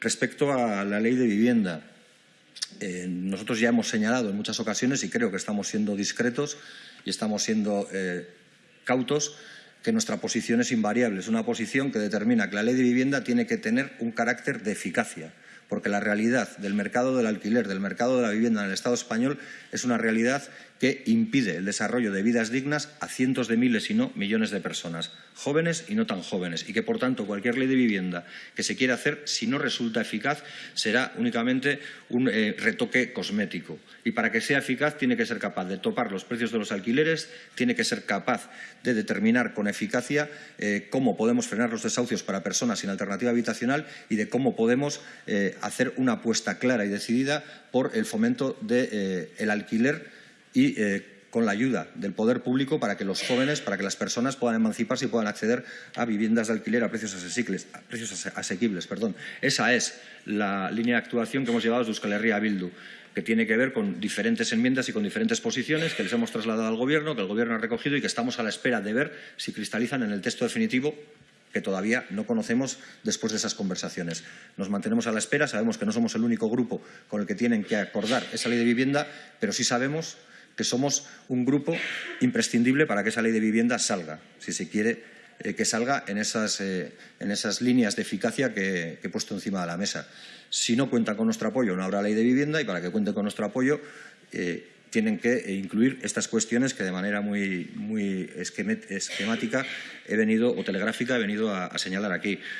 Respecto a la ley de vivienda, eh, nosotros ya hemos señalado en muchas ocasiones, y creo que estamos siendo discretos y estamos siendo eh, cautos, que nuestra posición es invariable. Es una posición que determina que la ley de vivienda tiene que tener un carácter de eficacia porque la realidad del mercado del alquiler, del mercado de la vivienda en el Estado español es una realidad que impide el desarrollo de vidas dignas a cientos de miles y no millones de personas, jóvenes y no tan jóvenes, y que, por tanto, cualquier ley de vivienda que se quiera hacer, si no resulta eficaz, será únicamente un eh, retoque cosmético. Y para que sea eficaz tiene que ser capaz de topar los precios de los alquileres, tiene que ser capaz de determinar con eficacia eh, cómo podemos frenar los desahucios para personas sin alternativa habitacional y de cómo podemos eh, hacer una apuesta clara y decidida por el fomento del alquiler y eh, con la ayuda del poder público para que los jóvenes, para que las personas puedan emanciparse y puedan acceder a viviendas de alquiler a precios asequibles. A precios asequibles perdón. Esa es la línea de actuación que hemos llevado desde Euskal Herria a Bildu que tiene que ver con diferentes enmiendas y con diferentes posiciones que les hemos trasladado al Gobierno, que el Gobierno ha recogido y que estamos a la espera de ver si cristalizan en el texto definitivo que todavía no conocemos después de esas conversaciones. Nos mantenemos a la espera, sabemos que no somos el único grupo con el que tienen que acordar esa ley de vivienda, pero sí sabemos que somos un grupo imprescindible para que esa ley de vivienda salga, si se quiere eh, que salga en esas, eh, en esas, líneas de eficacia que, he puesto encima de la mesa. Si no cuentan con nuestro apoyo, no habrá ley de vivienda y para que cuenten con nuestro apoyo eh, tienen que incluir estas cuestiones que de manera muy, muy esquemática he venido, o telegráfica he venido a, a señalar aquí.